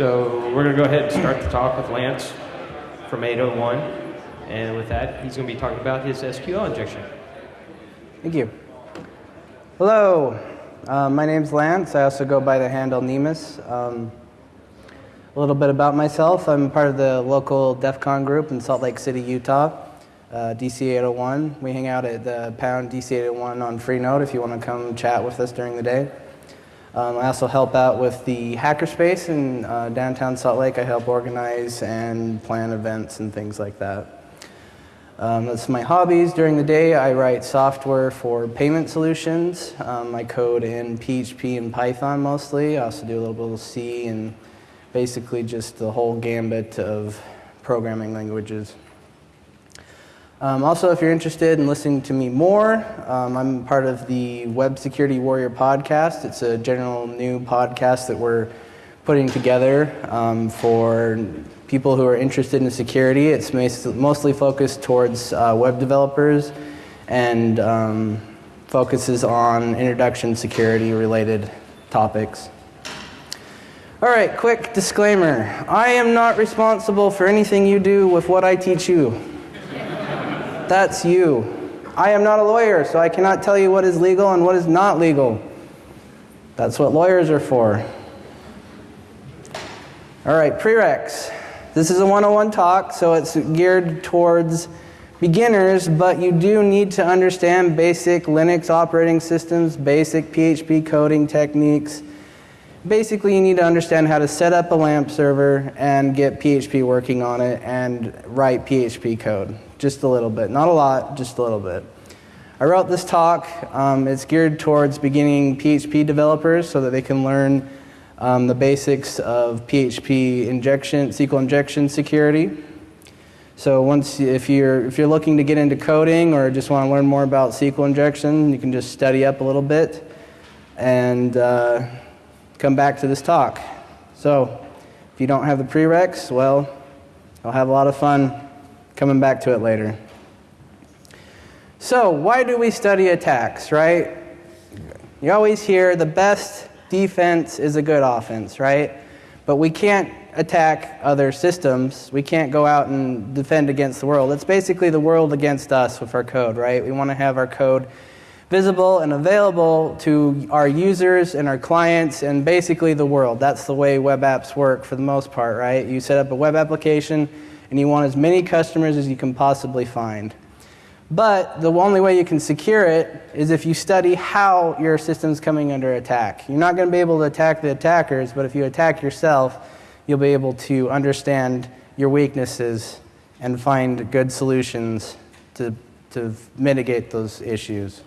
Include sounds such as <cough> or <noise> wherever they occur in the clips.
So we're going to go ahead and start the talk with Lance from 801. And with that, he's going to be talking about his SQL injection. Thank you. Hello, uh, my name's Lance. I also go by the handle Nemus. Um, a little bit about myself. I'm part of the local DEF CON group in Salt Lake City, Utah, uh, DC 801. We hang out at the Pound DC 801 on Freenode if you want to come chat with us during the day. Um, I also help out with the Hackerspace in uh, downtown Salt Lake. I help organize and plan events and things like that. Um, that's my hobbies. During the day, I write software for payment solutions. Um, I code in PHP and Python mostly. I also do a little bit of C and basically just the whole gambit of programming languages. Um, also, if you're interested in listening to me more, um, I'm part of the Web Security Warrior podcast. It's a general new podcast that we're putting together um, for people who are interested in security. It's mostly focused towards uh, web developers and um, focuses on introduction security related topics. All right, quick disclaimer. I am not responsible for anything you do with what I teach you. That's you. I am not a lawyer, so I cannot tell you what is legal and what is not legal. That's what lawyers are for. All right, prereqs. This is a 101 talk, so it's geared towards beginners, but you do need to understand basic Linux operating systems, basic PHP coding techniques. Basically, you need to understand how to set up a LAMP server and get PHP working on it and write PHP code just a little bit. Not a lot, just a little bit. I wrote this talk. Um, it's geared towards beginning PHP developers so that they can learn um, the basics of PHP injection, SQL injection security. So once, if you're, if you're looking to get into coding or just want to learn more about SQL injection, you can just study up a little bit and uh, come back to this talk. So if you don't have the prereqs, well, I'll have a lot of fun Coming back to it later. So, why do we study attacks, right? You always hear the best defense is a good offense, right? But we can't attack other systems. We can't go out and defend against the world. It's basically the world against us with our code, right? We want to have our code visible and available to our users and our clients and basically the world. That's the way web apps work for the most part, right? You set up a web application and you want as many customers as you can possibly find. But the only way you can secure it is if you study how your system's coming under attack. You're not going to be able to attack the attackers, but if you attack yourself, you'll be able to understand your weaknesses and find good solutions to, to mitigate those issues.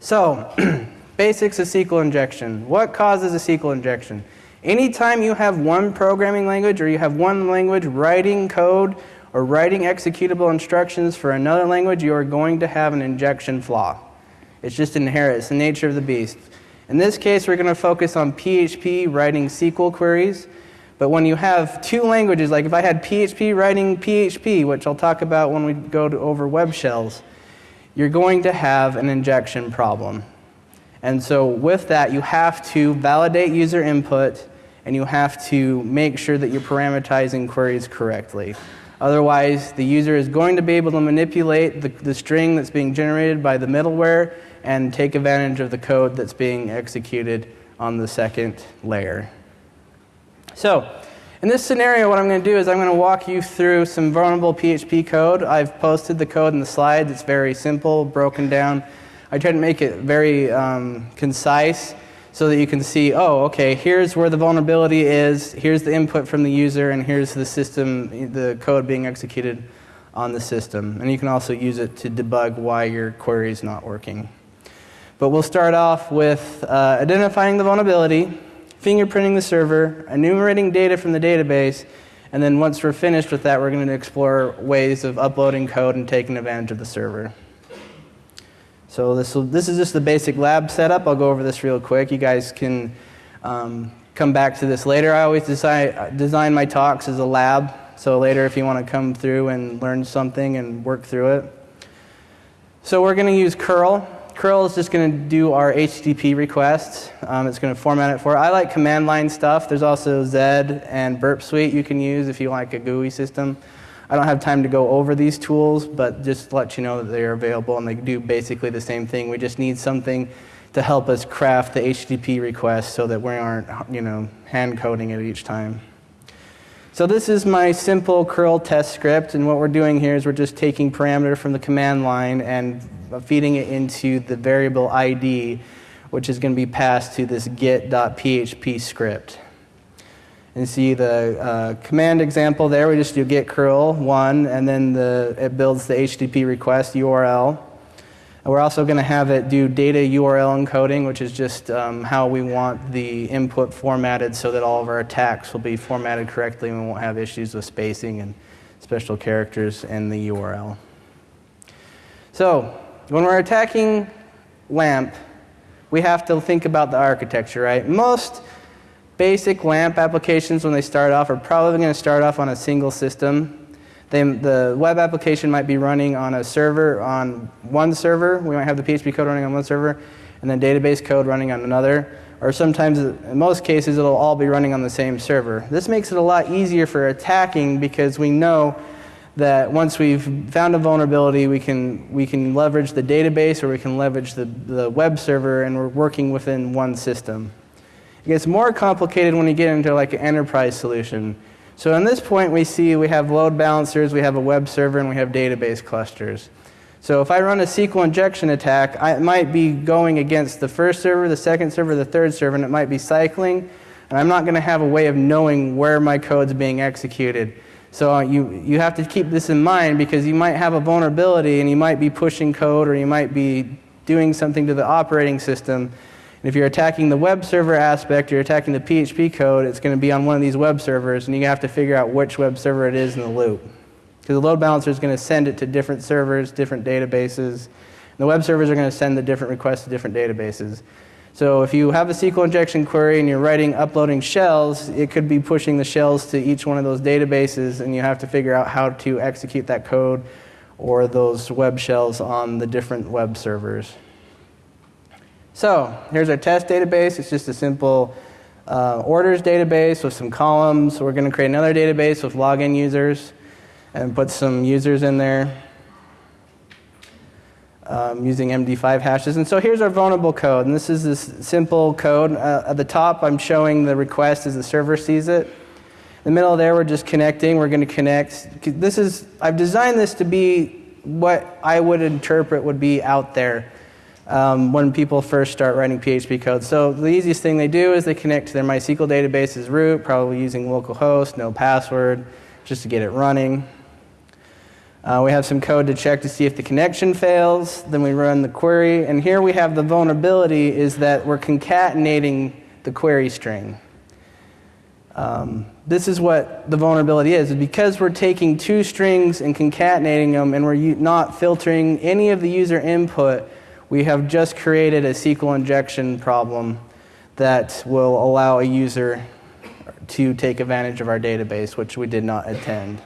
So, <clears throat> basics of SQL injection. What causes a SQL injection? Anytime you have one programming language or you have one language writing code or writing executable instructions for another language, you are going to have an injection flaw. It's just inherent, it's the nature of the beast. In this case, we're going to focus on PHP writing SQL queries. But when you have two languages, like if I had PHP writing PHP, which I'll talk about when we go over web shells, you're going to have an injection problem. And so with that, you have to validate user input and you have to make sure that you're parameterizing queries correctly. Otherwise, the user is going to be able to manipulate the, the string that's being generated by the middleware and take advantage of the code that's being executed on the second layer. So, in this scenario, what I'm going to do is I'm going to walk you through some vulnerable PHP code. I've posted the code in the slides. It's very simple, broken down. I try to make it very um, concise so that you can see, oh, okay, here's where the vulnerability is, here's the input from the user, and here's the system, the code being executed on the system. And you can also use it to debug why your query is not working. But we'll start off with uh, identifying the vulnerability, fingerprinting the server, enumerating data from the database, and then once we're finished with that, we're going to explore ways of uploading code and taking advantage of the server. So this, this is just the basic lab setup. I'll go over this real quick. You guys can um, come back to this later. I always design, design my talks as a lab. So later if you want to come through and learn something and work through it. So we're going to use curl. curl is just going to do our HTTP requests. Um, it's going to format it for. I like command line stuff. There's also Zed and Burp Suite you can use if you like a GUI system. I don't have time to go over these tools, but just let you know that they are available and they do basically the same thing. We just need something to help us craft the HTTP request so that we aren't, you know, hand coding it each time. So this is my simple curl test script, and what we're doing here is we're just taking parameter from the command line and feeding it into the variable ID, which is going to be passed to this get.php script. And see the uh, command example there, we just do get curl one, and then the, it builds the HTTP request URL. And we're also going to have it do data URL encoding, which is just um, how we want the input formatted so that all of our attacks will be formatted correctly and we won't have issues with spacing and special characters in the URL. So, when we're attacking LAMP, we have to think about the architecture, right? Most basic LAMP applications, when they start off, are probably going to start off on a single system they, the web application might be running on a server on one server. We might have the PHP code running on one server, and then database code running on another. Or sometimes, in most cases, it'll all be running on the same server. This makes it a lot easier for attacking because we know that once we've found a vulnerability, we can, we can leverage the database or we can leverage the, the web server, and we're working within one system. It gets more complicated when you get into like an enterprise solution so in this point, we see we have load balancers, we have a web server, and we have database clusters. So if I run a SQL injection attack, I might be going against the first server, the second server, the third server, and it might be cycling. And I'm not going to have a way of knowing where my code's being executed. So uh, you, you have to keep this in mind because you might have a vulnerability and you might be pushing code or you might be doing something to the operating system if you're attacking the web server aspect, you're attacking the PHP code, it's going to be on one of these web servers, and you have to figure out which web server it is in the loop. Because the load balancer is going to send it to different servers, different databases. And the web servers are going to send the different requests to different databases. So if you have a SQL injection query and you're writing, uploading shells, it could be pushing the shells to each one of those databases, and you have to figure out how to execute that code or those web shells on the different web servers. So here's our test database. It's just a simple uh, orders database with some columns. We're going to create another database with login users and put some users in there um, using MD5 hashes. And so here's our vulnerable code. And this is this simple code. Uh, at the top, I'm showing the request as the server sees it. In the middle there, we're just connecting. We're going to connect. This is, I've designed this to be what I would interpret would be out there um, when people first start writing PHP code. So the easiest thing they do is they connect to their MySQL database as root, probably using localhost, no password, just to get it running. Uh, we have some code to check to see if the connection fails. Then we run the query. And here we have the vulnerability is that we're concatenating the query string. Um, this is what the vulnerability is. Because we're taking two strings and concatenating them and we're not filtering any of the user input, we have just created a SQL injection problem that will allow a user to take advantage of our database, which we did not intend.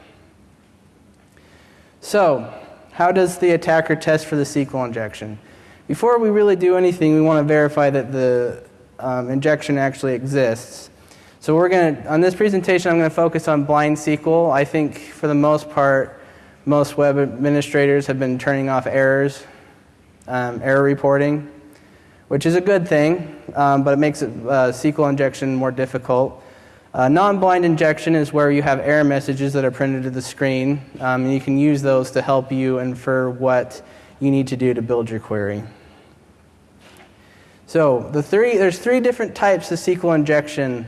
So, how does the attacker test for the SQL injection? Before we really do anything, we want to verify that the um, injection actually exists. So we're going to, on this presentation, I'm going to focus on blind SQL. I think for the most part, most web administrators have been turning off errors um, error reporting, which is a good thing, um, but it makes it, uh, SQL injection more difficult. Uh, non-blind injection is where you have error messages that are printed to the screen, um, and you can use those to help you infer what you need to do to build your query. So the three, there's three different types of SQL injection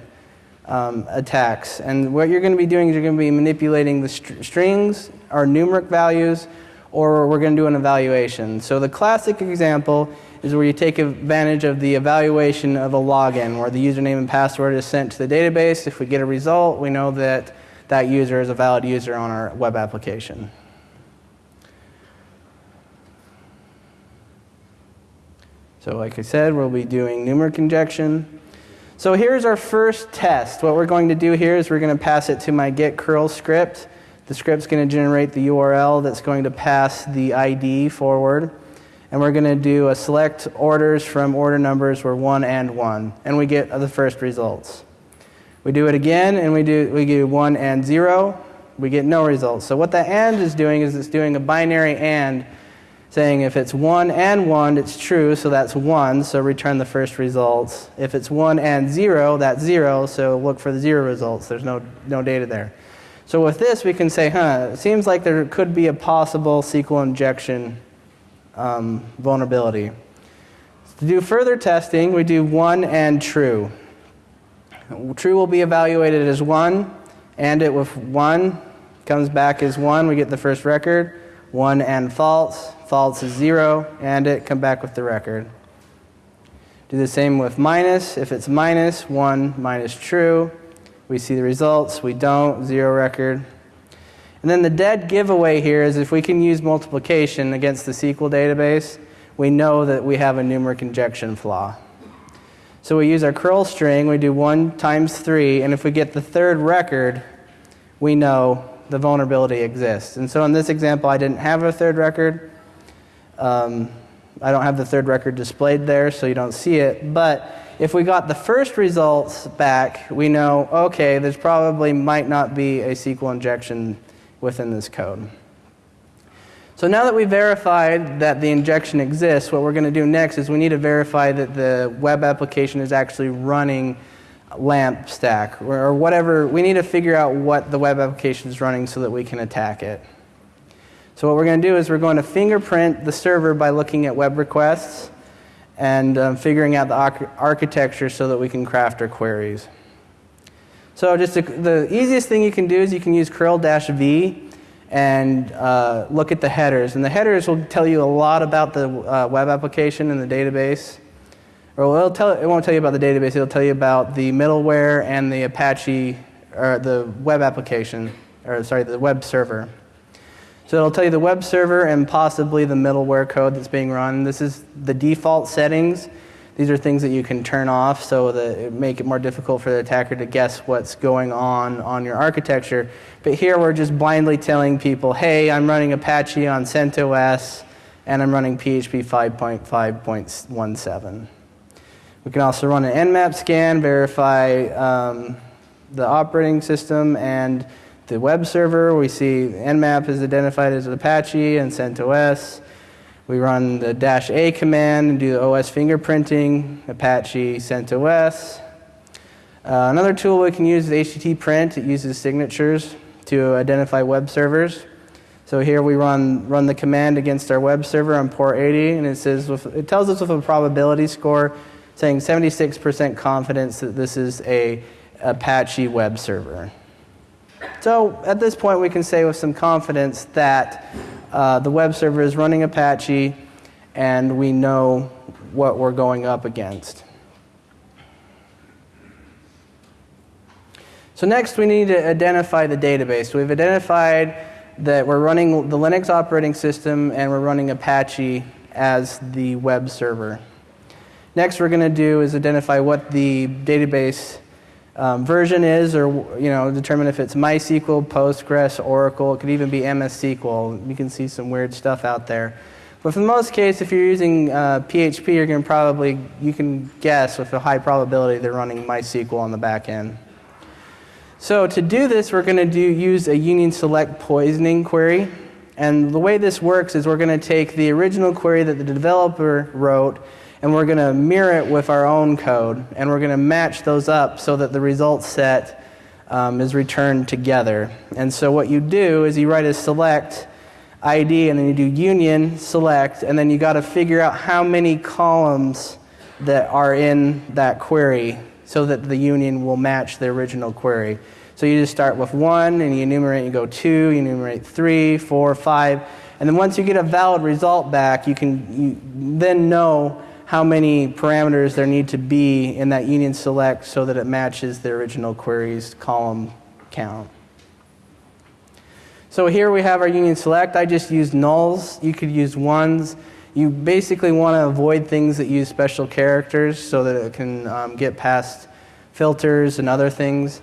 um, attacks, and what you're going to be doing is you're going to be manipulating the st strings or numeric values or we're going to do an evaluation. So the classic example is where you take advantage of the evaluation of a login, where the username and password is sent to the database. If we get a result, we know that that user is a valid user on our web application. So like I said, we'll be doing numeric injection. So here's our first test. What we're going to do here is we're going to pass it to my get curl script. The script's going to generate the URL that's going to pass the ID forward. and we're going to do a select orders from order numbers where 1 and 1, and we get the first results. We do it again, and we do, we do 1 and 0, we get no results. So what the AND is doing is it's doing a binary AND, saying if it's 1 and 1, it's true, so that's 1, so return the first results. If it's 1 and 0, that's 0, so look for the 0 results. There's no, no data there. So with this, we can say, huh, it seems like there could be a possible SQL injection um, vulnerability. To do further testing, we do 1 and true. True will be evaluated as 1, and it with 1 comes back as 1, we get the first record. 1 and false, false is 0, and it come back with the record. Do the same with minus. If it's minus, 1 minus true, we see the results. We don't, 0 record. And then the dead giveaway here is if we can use multiplication against the SQL database, we know that we have a numeric injection flaw. So we use our curl string, we do 1 times 3, and if we get the third record, we know the vulnerability exists. And so in this example, I didn't have a third record. Um, I don't have the third record displayed there, so you don't see it. But if we got the first results back, we know, okay, there's probably might not be a SQL injection within this code. So now that we've verified that the injection exists, what we're going to do next is we need to verify that the web application is actually running LAMP stack or whatever. We need to figure out what the web application is running so that we can attack it. So what we're going to do is we're going to fingerprint the server by looking at web requests and um, figuring out the architecture so that we can craft our queries. So just the easiest thing you can do is you can use curl-v and uh, look at the headers. And the headers will tell you a lot about the uh, web application and the database. Or it'll tell, it won't tell you about the database, it'll tell you about the middleware and the Apache, or the web application, or sorry, the web server. So it'll tell you the web server and possibly the middleware code that's being run. This is the default settings. These are things that you can turn off so that it make it more difficult for the attacker to guess what's going on on your architecture. But here we're just blindly telling people, hey, I'm running Apache on CentOS and I'm running PHP 5.5.17. We can also run an nmap scan, verify um, the operating system and the web server. We see nmap is identified as Apache and CentOS. We run the dash A command and do the OS fingerprinting, Apache CentOS. Uh, another tool we can use is HTTP print. It uses signatures to identify web servers. So here we run, run the command against our web server on port 80, and it, says it tells us with a probability score saying 76% confidence that this is a Apache web server. So at this point, we can say with some confidence that uh, the web server is running Apache, and we know what we're going up against. So next, we need to identify the database. We've identified that we're running the Linux operating system and we're running Apache as the web server. Next, we're going to do is identify what the database um, version is, or you know, determine if it's MySQL, Postgres, Oracle. It could even be MS SQL. You can see some weird stuff out there. But for the most case, if you're using uh, PHP, you're going to probably you can guess with a high probability they're running MySQL on the back end. So to do this, we're going to do use a union select poisoning query. And the way this works is we're going to take the original query that the developer wrote and we're going to mirror it with our own code, and we're going to match those up so that the result set um, is returned together. And so what you do is you write a select ID, and then you do union select, and then you got to figure out how many columns that are in that query so that the union will match the original query. So you just start with one, and you enumerate, you go two, you enumerate three, four, five, and then once you get a valid result back, you can you then know how many parameters there need to be in that union select so that it matches the original query's column count. So here we have our union select. I just used nulls. You could use ones. You basically want to avoid things that use special characters so that it can um, get past filters and other things.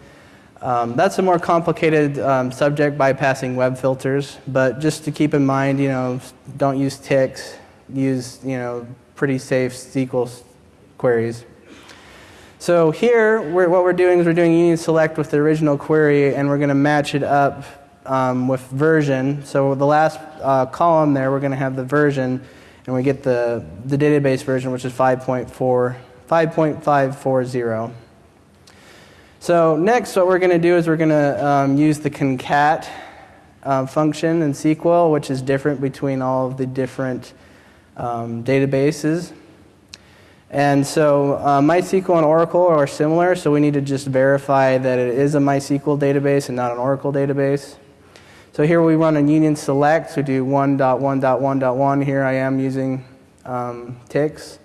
Um, that's a more complicated um, subject bypassing web filters, but just to keep in mind, you know, don't use ticks, use you know pretty safe SQL queries. So here, we're, what we're doing is we're doing union select with the original query, and we're going to match it up um, with version. So the last uh, column there, we're going to have the version, and we get the, the database version, which is 5.4, 5.540. So next, what we're going to do is we're going to um, use the concat uh, function in SQL, which is different between all of the different um, databases. And so uh, MySQL and Oracle are similar, so we need to just verify that it is a MySQL database and not an Oracle database. So here we run a union select, so do 1.1.1.1. Here I am using um, ticks.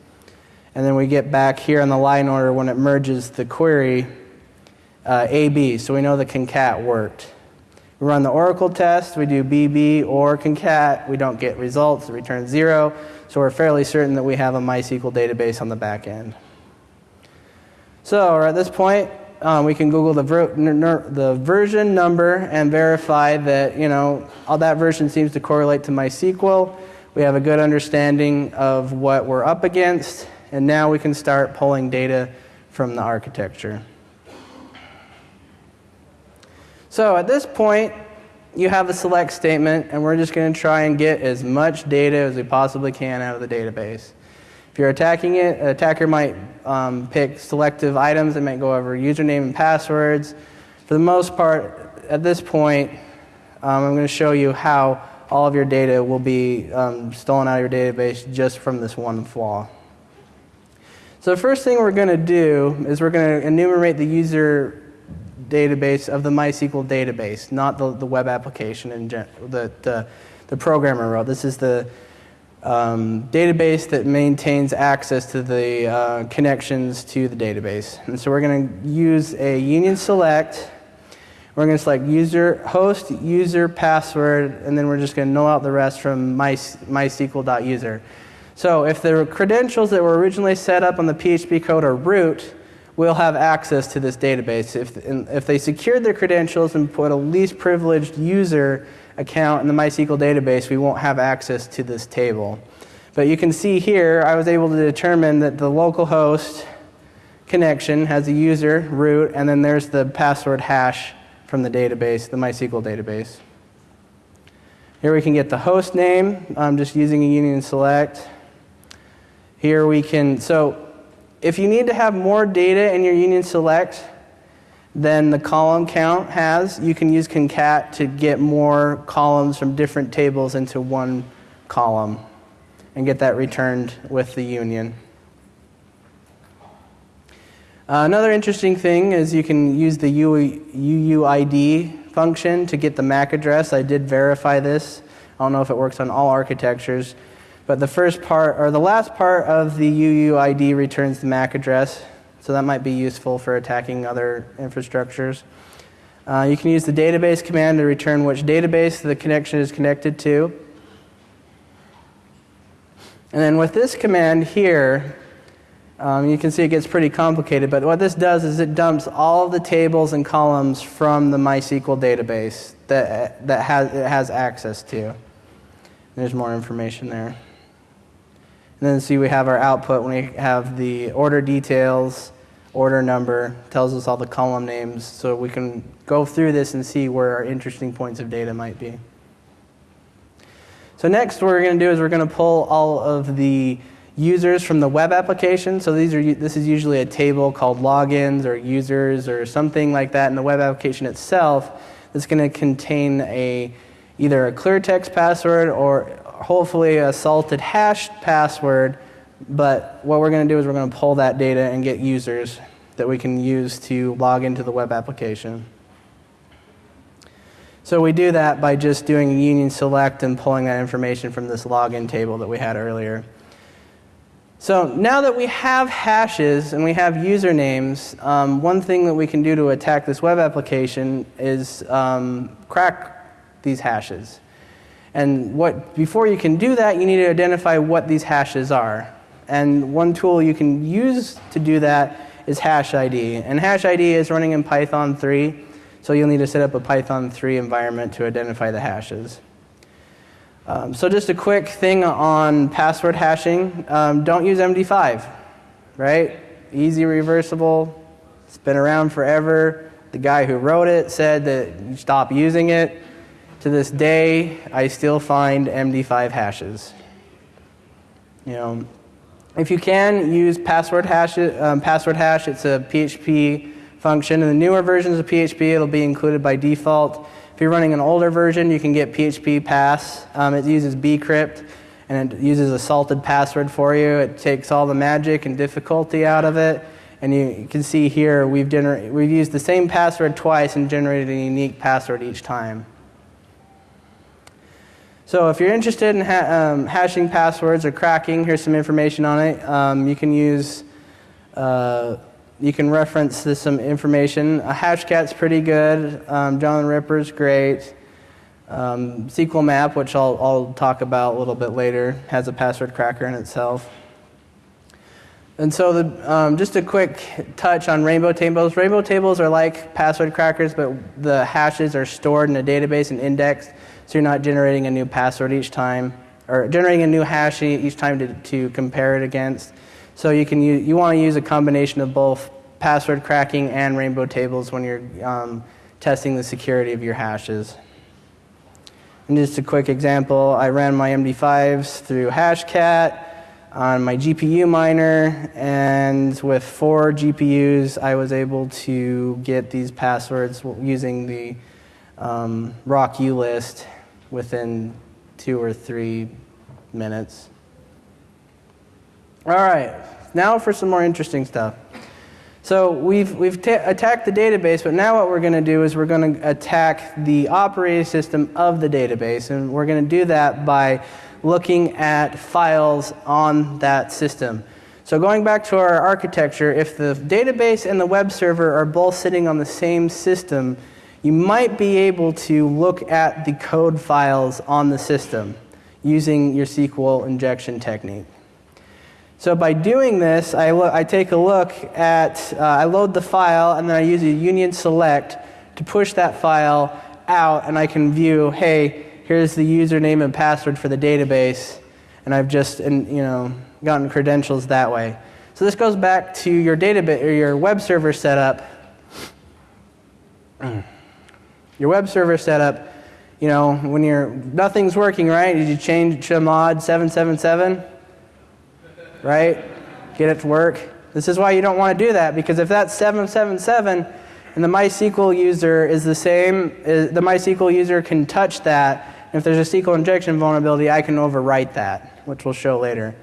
And then we get back here in the line order when it merges the query uh, AB, so we know the concat worked. We run the Oracle test, we do BB or concat, we don't get results, it returns zero. So we're fairly certain that we have a MySQL database on the back end. So at this point, um, we can Google the, the version number and verify that you know all that version seems to correlate to MySQL. We have a good understanding of what we're up against, and now we can start pulling data from the architecture. So at this point, you have a select statement, and we're just going to try and get as much data as we possibly can out of the database. If you're attacking it, an attacker might um, pick selective items that might go over username and passwords. For the most part, at this point, um, I'm going to show you how all of your data will be um, stolen out of your database just from this one flaw. So the first thing we're going to do is we're going to enumerate the user database of the MySQL database, not the, the web application and the, the, the programmer wrote. This is the um, database that maintains access to the uh, connections to the database. And so we're going to use a union select. We're going to select user, host, user, password, and then we're just going to null out the rest from my, mysql.user. So if the credentials that were originally set up on the PHP code are root, will have access to this database. If, if they secured their credentials and put a least privileged user account in the MySQL database, we won't have access to this table. But you can see here, I was able to determine that the localhost connection has a user, root, and then there's the password hash from the database, the MySQL database. Here we can get the host name, I'm just using a union select. Here we can, so if you need to have more data in your union select than the column count has, you can use concat to get more columns from different tables into one column and get that returned with the union. Uh, another interesting thing is you can use the UUID function to get the MAC address. I did verify this. I don't know if it works on all architectures. But the first part, or the last part of the UUID returns the MAC address, so that might be useful for attacking other infrastructures. Uh, you can use the database command to return which database the connection is connected to. And then with this command here, um, you can see it gets pretty complicated, but what this does is it dumps all the tables and columns from the MySQL database that, that has, it has access to. There's more information there. And then see we have our output when we have the order details, order number, tells us all the column names, so we can go through this and see where our interesting points of data might be. So next what we're going to do is we're going to pull all of the users from the web application. So these are, this is usually a table called logins or users or something like that in the web application itself that's going to contain a, either a clear text password or hopefully a salted hashed password, but what we're going to do is we're going to pull that data and get users that we can use to log into the web application. So we do that by just doing a union select and pulling that information from this login table that we had earlier. So now that we have hashes and we have usernames, um, one thing that we can do to attack this web application is um, crack these hashes. And what, before you can do that, you need to identify what these hashes are. And one tool you can use to do that is hash ID. And hash ID is running in Python 3, so you'll need to set up a Python 3 environment to identify the hashes. Um, so just a quick thing on password hashing. Um, don't use MD5, right? Easy reversible. It's been around forever. The guy who wrote it said that you stop using it. To this day, I still find MD5 hashes. You know, if you can use password hash, um, password hash, it's a PHP function. In the newer versions of PHP, it'll be included by default. If you're running an older version, you can get PHP Pass. Um, it uses bcrypt and it uses a salted password for you. It takes all the magic and difficulty out of it. And you, can see here we've, we've used the same password twice and generated a unique password each time. So if you're interested in ha- um, hashing passwords or cracking, here's some information on it. Um, you can use, uh, you can reference this, some information. Hashcat's pretty good. Um, John Ripper's great. Um, SQL Map, which I'll, I'll talk about a little bit later, has a password cracker in itself. And so, the, um, just a quick touch on rainbow tables. Rainbow tables are like password crackers, but the hashes are stored in a database and indexed, so you're not generating a new password each time, or generating a new hash each time to, to compare it against. So you can use, you want to use a combination of both password cracking and rainbow tables when you're um, testing the security of your hashes. And just a quick example, I ran my MD5s through Hashcat on my GPU miner, and with four GPUs, I was able to get these passwords using the um, ROC list within two or three minutes. All right, now for some more interesting stuff. So we've, we've ta- attacked the database, but now what we're going to do is we're going to attack the operating system of the database, and we're going to do that by looking at files on that system. So going back to our architecture, if the database and the web server are both sitting on the same system, you might be able to look at the code files on the system using your SQL injection technique. So by doing this, I, I take a look at, uh, I load the file, and then I use a union select to push that file out, and I can view, hey, here's the username and password for the database, and I've just, and, you know, gotten credentials that way. So this goes back to your database or your web server setup. <clears throat> Your web server setup, you know, when you're nothing's working right, did you change to mod 777? Right? Get it to work. This is why you don't want to do that because if that's 777 and the MySQL user is the same, uh, the MySQL user can touch that. If there's a SQL injection vulnerability, I can overwrite that, which we'll show later.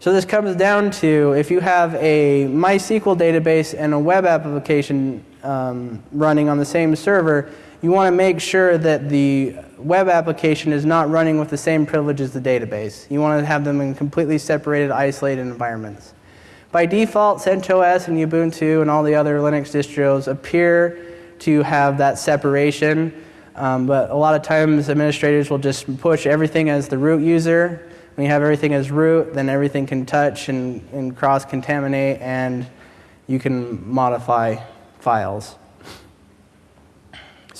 So this comes down to if you have a MySQL database and a web application um, running on the same server, you want to make sure that the web application is not running with the same privilege as the database. You want to have them in completely separated, isolated environments. By default, CentOS and Ubuntu and all the other Linux distros appear to have that separation, um, but a lot of times administrators will just push everything as the root user. When you have everything as root, then everything can touch and, and cross contaminate, and you can modify files.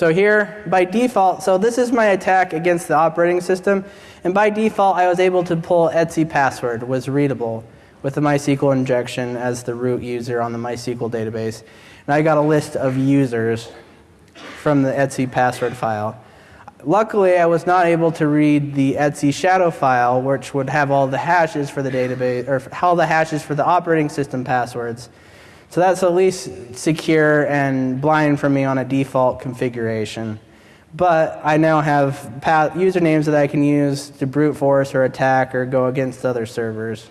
So here, by default, so this is my attack against the operating system, and by default, I was able to pull Etsy password was readable with the MySQL injection as the root user on the MySQL database, and I got a list of users from the Etsy password file. Luckily, I was not able to read the Etsy shadow file, which would have all the hashes for the database, or all the hashes for the operating system passwords. So that's at least secure and blind for me on a default configuration. But I now have usernames that I can use to brute force or attack or go against other servers.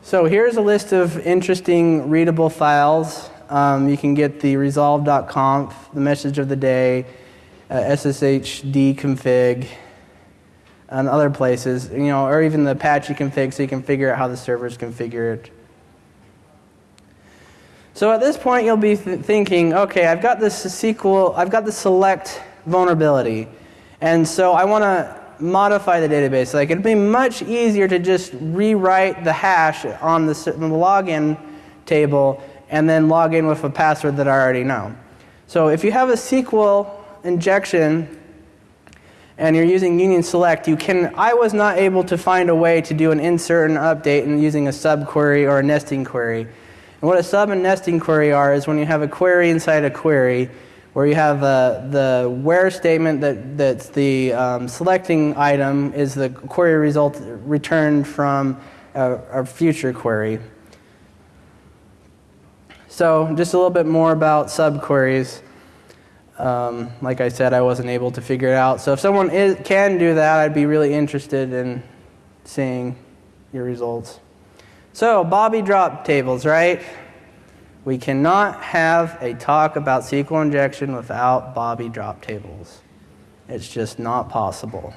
So here's a list of interesting readable files. Um, you can get the resolve.conf, the message of the day, uh, SSHD config, and other places, you know, or even the Apache config so you can figure out how the server is configured. So at this point, you'll be th- thinking, okay, I've got this SQL, I've got the select vulnerability, and so I want to modify the database. Like it'd be much easier to just rewrite the hash on the, the login table and then log in with a password that I already know. So if you have a SQL injection and you're using union select, you can, I was not able to find a way to do an insert and update in using a subquery or a nesting query. And what a sub and nesting query are is when you have a query inside a query, where you have uh, the where statement that, that's the um, selecting item is the query result returned from a, a future query. So just a little bit more about subqueries. Um, like I said, I wasn't able to figure it out. So if someone is, can do that, I'd be really interested in seeing your results. So Bobby drop tables, right? We cannot have a talk about SQL injection without Bobby drop tables. It's just not possible.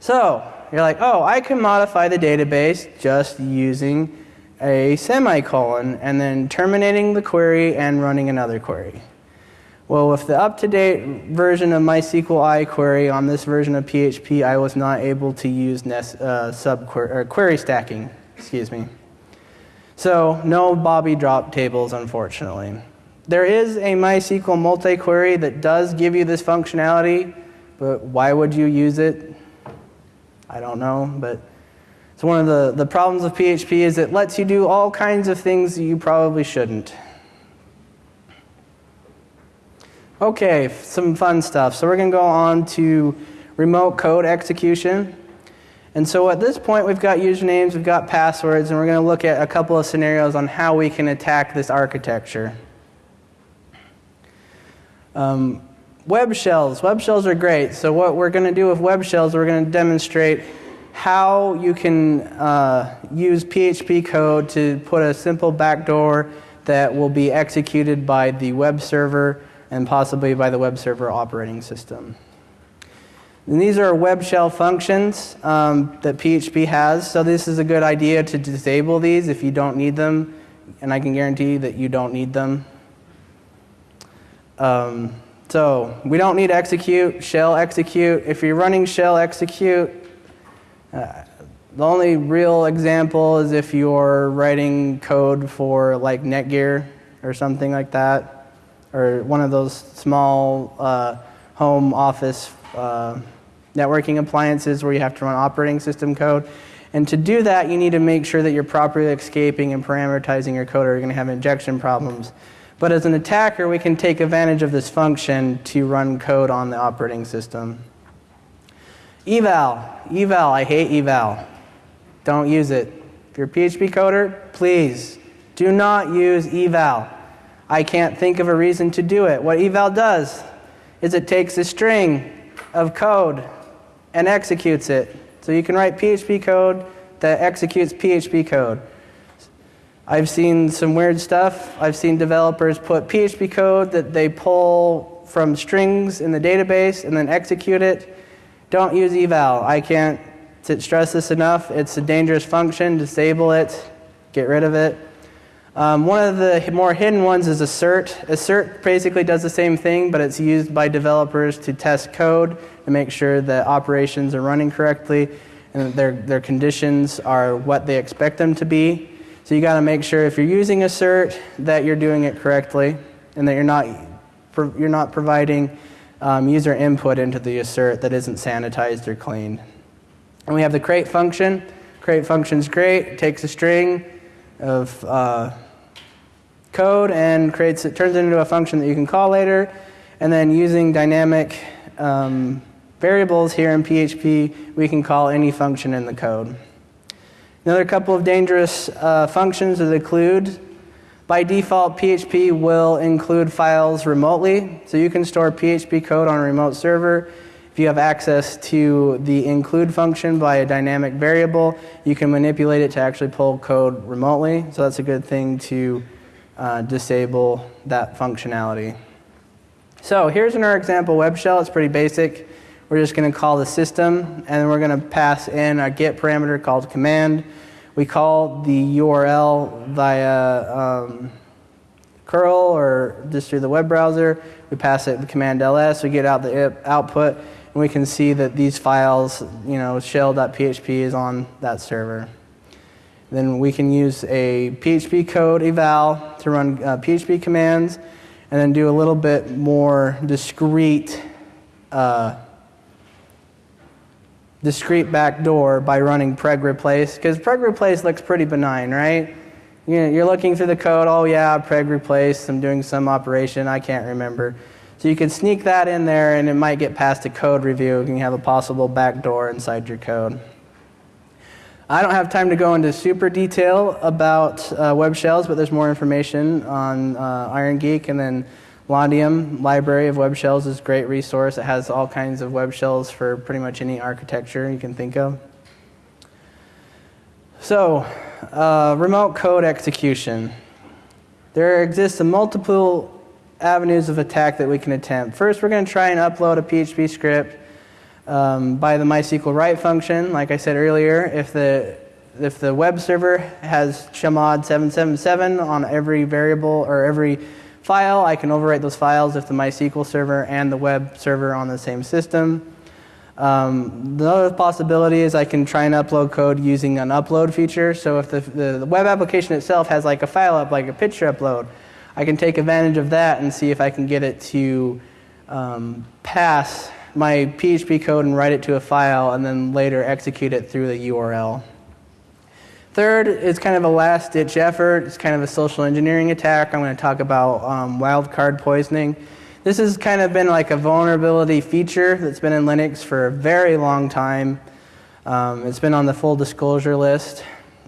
So you're like, oh, I can modify the database just using a semicolon and then terminating the query and running another query. Well, with the up-to-date version of MySQL I query on this version of PHP, I was not able to use nest, uh, or query stacking. Excuse me. So no Bobby drop tables, unfortunately. There is a MySQL multi-query that does give you this functionality, but why would you use it? I don't know, but it's one of the, the problems of PHP is it lets you do all kinds of things you probably shouldn't. Okay, some fun stuff. So we're going to go on to remote code execution. And so at this point, we've got usernames, we've got passwords, and we're going to look at a couple of scenarios on how we can attack this architecture. Um, web shells. Web shells are great. So what we're going to do with web shells, we're going to demonstrate how you can uh, use PHP code to put a simple backdoor that will be executed by the web server and possibly by the web server operating system. And these are web shell functions um, that PHP has. So this is a good idea to disable these if you don't need them. And I can guarantee that you don't need them. Um, so we don't need execute, shell execute. If you're running shell execute, uh, the only real example is if you're writing code for like Netgear or something like that, or one of those small uh, home office uh, networking appliances where you have to run operating system code. And to do that, you need to make sure that you're properly escaping and parameterizing your code or you're going to have injection problems. But as an attacker, we can take advantage of this function to run code on the operating system. Eval. Eval. I hate eval. Don't use it. If you're a PHP coder, please do not use eval. I can't think of a reason to do it. What eval does is it takes a string of code and executes it. So you can write PHP code that executes PHP code. I've seen some weird stuff. I've seen developers put PHP code that they pull from strings in the database and then execute it. Don't use eval. I can't stress this enough. It's a dangerous function. Disable it. Get rid of it. Um, one of the more hidden ones is assert. Assert basically does the same thing, but it's used by developers to test code to make sure that operations are running correctly and that their, their conditions are what they expect them to be. So you got to make sure if you're using assert that you're doing it correctly and that you're not, you're not providing um, user input into the assert that isn't sanitized or cleaned. And we have the create function. Create function's great. It takes a string of uh, code and creates it turns it into a function that you can call later. And then using dynamic um, variables here in PHP, we can call any function in the code. Another couple of dangerous uh, functions that include by default, PHP will include files remotely. So you can store PHP code on a remote server. If you have access to the include function by a dynamic variable, you can manipulate it to actually pull code remotely. So that's a good thing to uh, disable that functionality. So here's in our example web shell. It's pretty basic. We're just going to call the system, and then we're going to pass in a get parameter called command. We call the URL via um, curl or just through the web browser. We pass it the command ls. We get out the output, and we can see that these files, you know, shell.php is on that server. Then we can use a PHP code eval to run uh, PHP commands, and then do a little bit more discrete uh, discrete backdoor by running preg replace because preg replace looks pretty benign, right? You know, you're looking through the code, oh yeah, preg replace, I'm doing some operation, I can't remember. So you can sneak that in there and it might get past a code review and you have a possible backdoor inside your code. I don't have time to go into super detail about uh, web shells, but there's more information on uh, Iron Geek and then Londium library of web shells is a great resource. It has all kinds of web shells for pretty much any architecture you can think of. So, uh, remote code execution. There exists a multiple avenues of attack that we can attempt. First, we're going to try and upload a PHP script um, by the MySQL write function. Like I said earlier, if the if the web server has chmod 777 on every variable or every file, I can overwrite those files if the MySQL server and the web server on the same system. Um, the other possibility is I can try and upload code using an upload feature. So if the, the, the web application itself has like a file up, like a picture upload, I can take advantage of that and see if I can get it to um, pass my PHP code and write it to a file and then later execute it through the URL. Third is kind of a last ditch effort. It's kind of a social engineering attack. I'm going to talk about um, wildcard poisoning. This has kind of been like a vulnerability feature that's been in Linux for a very long time. Um, it's been on the full disclosure list.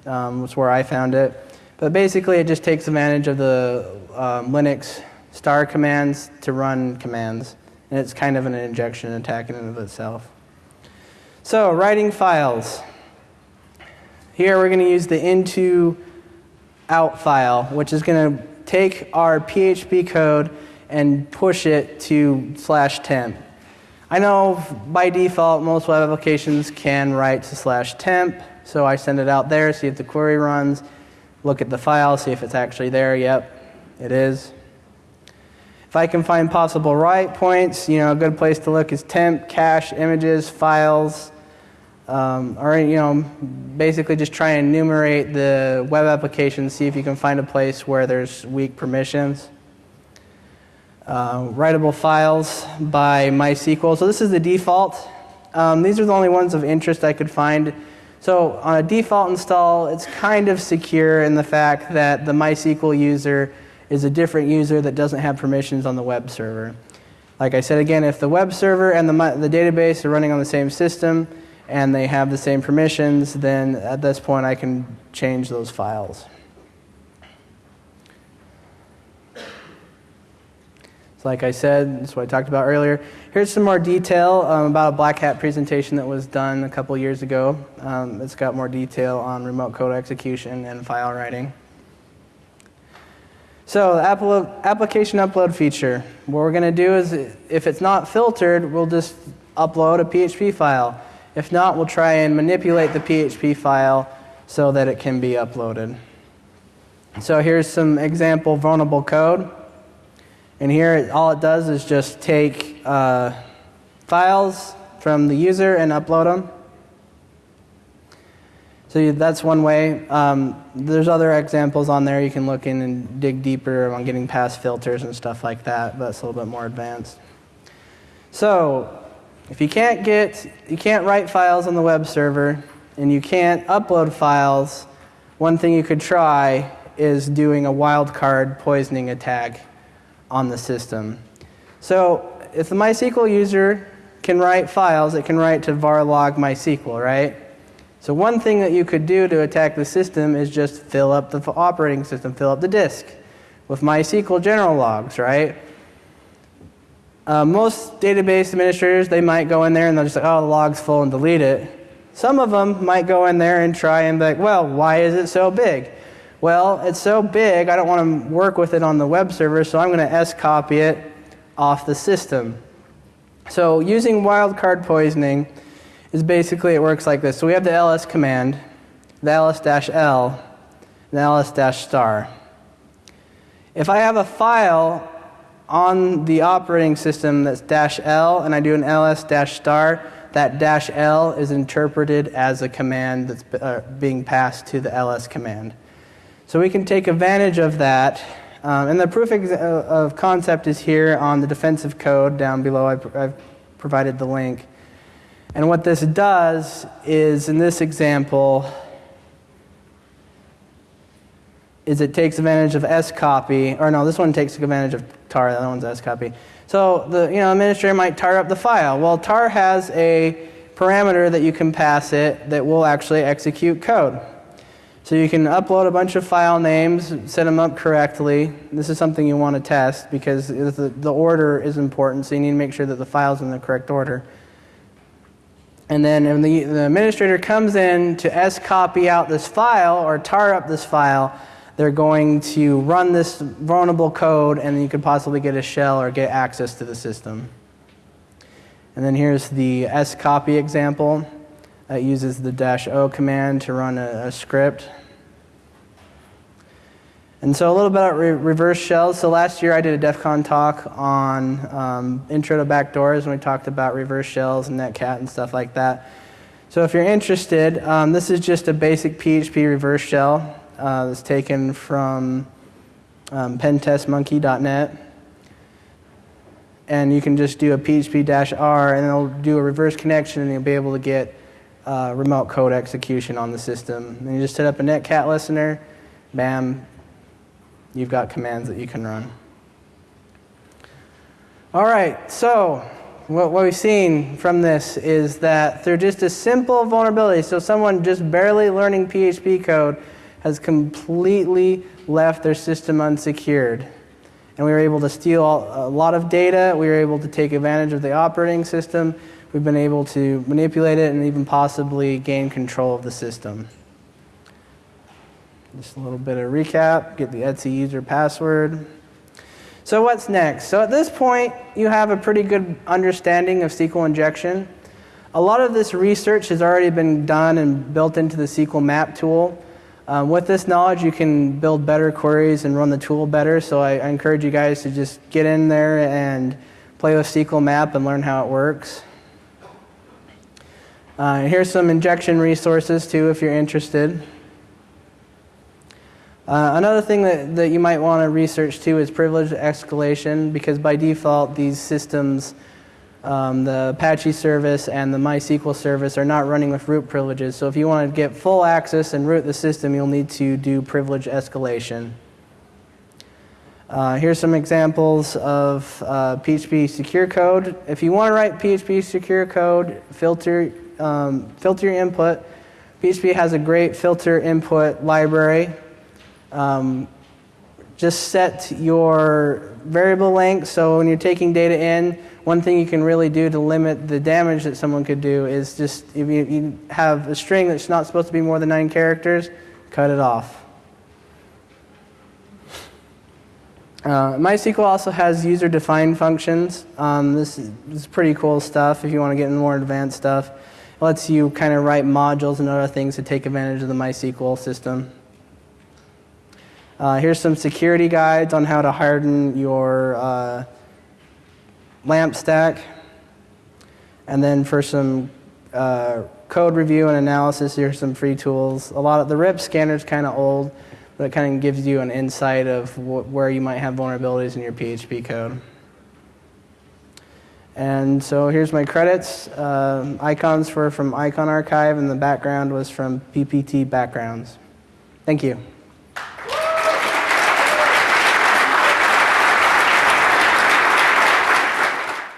Um, that's where I found it. But basically, it just takes advantage of the um, Linux star commands to run commands. And it's kind of an injection attack in and of itself. So, writing files. Here we're going to use the into out file, which is going to take our PHP code and push it to slash temp. I know by default most web applications can write to slash temp, so I send it out there, see if the query runs, look at the file, see if it's actually there. Yep, it is. If I can find possible write points, you know, a good place to look is temp, cache, images, files, um, or you know, basically just try and enumerate the web application, see if you can find a place where there's weak permissions. Uh, writable files by MySQL. So this is the default. Um, these are the only ones of interest I could find. So on a default install, it's kind of secure in the fact that the MySQL user is a different user that doesn't have permissions on the web server. Like I said again, if the web server and the, the database are running on the same system and they have the same permissions, then at this point I can change those files. like I said, that's what I talked about earlier. Here's some more detail um, about a Black Hat presentation that was done a couple years ago. Um, it's got more detail on remote code execution and file writing. So, the application upload feature. What we're going to do is, if it's not filtered, we'll just upload a PHP file. If not, we'll try and manipulate the PHP file so that it can be uploaded. So, here's some example vulnerable code. And here, all it does is just take uh, files from the user and upload them. So that's one way. Um, there's other examples on there. You can look in and dig deeper on getting past filters and stuff like that. But it's a little bit more advanced. So if you can't get, you can't write files on the web server, and you can't upload files, one thing you could try is doing a wildcard poisoning attack on the system. So if the MySQL user can write files, it can write to var log MySQL, right? So one thing that you could do to attack the system is just fill up the operating system, fill up the disk with MySQL general logs, right? Uh, most database administrators, they might go in there and they'll just say, oh, the log's full and delete it. Some of them might go in there and try and be like, well, why is it so big? Well, it's so big, I don't want to work with it on the web server, so I'm going to S copy it off the system. So using wildcard poisoning is basically, it works like this. So we have the ls command, the ls-l, the ls-star. If I have a file on the operating system that's dash L and I do an ls dash star, that dash L is interpreted as a command that's uh, being passed to the ls command. So we can take advantage of that. Um, and the proof uh, of concept is here on the defensive code down below. I've, I've provided the link. And what this does is, in this example, is it takes advantage of S copy, or no, this one takes advantage of tar, the other one's S copy. So the you know administrator might tar up the file. Well, tar has a parameter that you can pass it that will actually execute code. So you can upload a bunch of file names, set them up correctly. This is something you want to test because the, the order is important, so you need to make sure that the file's in the correct order. And then when the, the administrator comes in to scopy out this file or tar up this file, they're going to run this vulnerable code and you could possibly get a shell or get access to the system. And then here's the scopy example. It uses the dash O command to run a, a script. And so a little bit about re- reverse shells. So last year I did a DEF CON talk on um, intro to backdoors, and we talked about reverse shells and netcat and stuff like that. So if you're interested, um, this is just a basic PHP reverse shell uh, that's taken from um, pentestmonkey.net. And you can just do a PHP-R, and it'll do a reverse connection, and you'll be able to get uh, remote code execution on the system. And you just set up a netcat listener, bam, you've got commands that you can run. All right, so what, what we've seen from this is that through just a simple vulnerability, so someone just barely learning PHP code has completely left their system unsecured. And we were able to steal a lot of data. We were able to take advantage of the operating system. We've been able to manipulate it and even possibly gain control of the system. Just a little bit of recap get the Etsy user password. So, what's next? So, at this point, you have a pretty good understanding of SQL injection. A lot of this research has already been done and built into the SQL map tool. Um, with this knowledge, you can build better queries and run the tool better. So, I, I encourage you guys to just get in there and play with SQL map and learn how it works. Uh, here's some injection resources, too, if you're interested. Uh, another thing that, that you might want to research too is privilege escalation because by default these systems, um, the Apache service and the MySQL service are not running with root privileges. So if you want to get full access and root the system, you'll need to do privilege escalation. Uh, here's some examples of uh, PHP secure code. If you want to write PHP secure code, filter, um, filter your input. PHP has a great filter input library um, just set your variable length so when you're taking data in, one thing you can really do to limit the damage that someone could do is just if you, you have a string that's not supposed to be more than nine characters, cut it off. Uh, MySQL also has user-defined functions. Um, this, is, this, is, pretty cool stuff if you want to get into more advanced stuff. It lets you kind of write modules and other things to take advantage of the MySQL system. Uh, here's some security guides on how to harden your uh, LAMP stack. And then for some uh, code review and analysis, here's some free tools. A lot of the RIP scanner is kind of old, but it kind of gives you an insight of wh- where you might have vulnerabilities in your PHP code. And so here's my credits. Uh, icons were from Icon Archive, and the background was from PPT Backgrounds. Thank you.